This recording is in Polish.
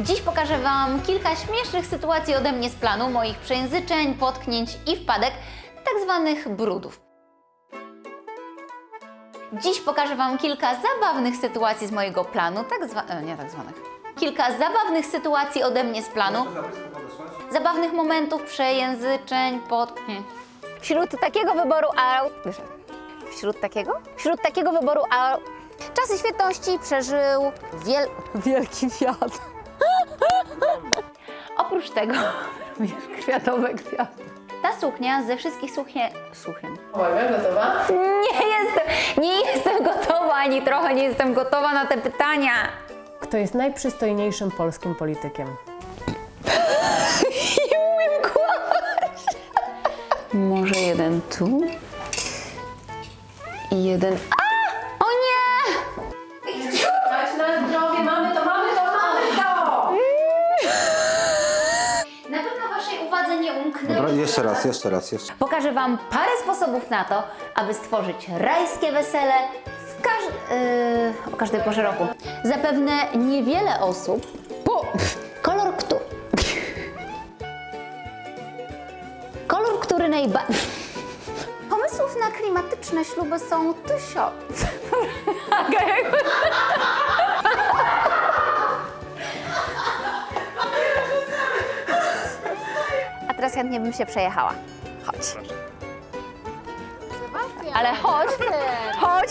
Dziś pokażę Wam kilka śmiesznych sytuacji ode mnie z planu, moich przejęzyczeń, potknięć i wpadek, tak zwanych brudów. Dziś pokażę Wam kilka zabawnych sytuacji z mojego planu, tak zwa... e, nie tak zwanych. Kilka zabawnych sytuacji ode mnie z planu, zabawnych momentów, przejęzyczeń, potknięć. Wśród takiego wyboru aut... Wśród takiego? Wśród takiego wyboru aut... Czasy świetności przeżył wiel... wielki wiatr. Oprócz tego również kwiatowe kwiaty. Ta suknia ze wszystkich sukien... Sukien. Uwaga, gotowa? Nie jestem, nie jestem gotowa, ani trochę nie jestem gotowa na te pytania. Kto jest najprzystojniejszym polskim politykiem? Nie umiem kłaść. Może jeden tu i jeden... A! O nie! Nie umknęło. Dobra, jeszcze raz, jeszcze raz, jeszcze. Pokażę Wam parę sposobów na to, aby stworzyć rajskie wesele w każ... yy, o każdej porze roku. Zapewne niewiele osób... Po... Kolor, kto... Kolor, który najbardziej... Pomysłów na klimatyczne śluby są tysiące. teraz chętnie bym się przejechała. Chodź. Ale chodź, chodź,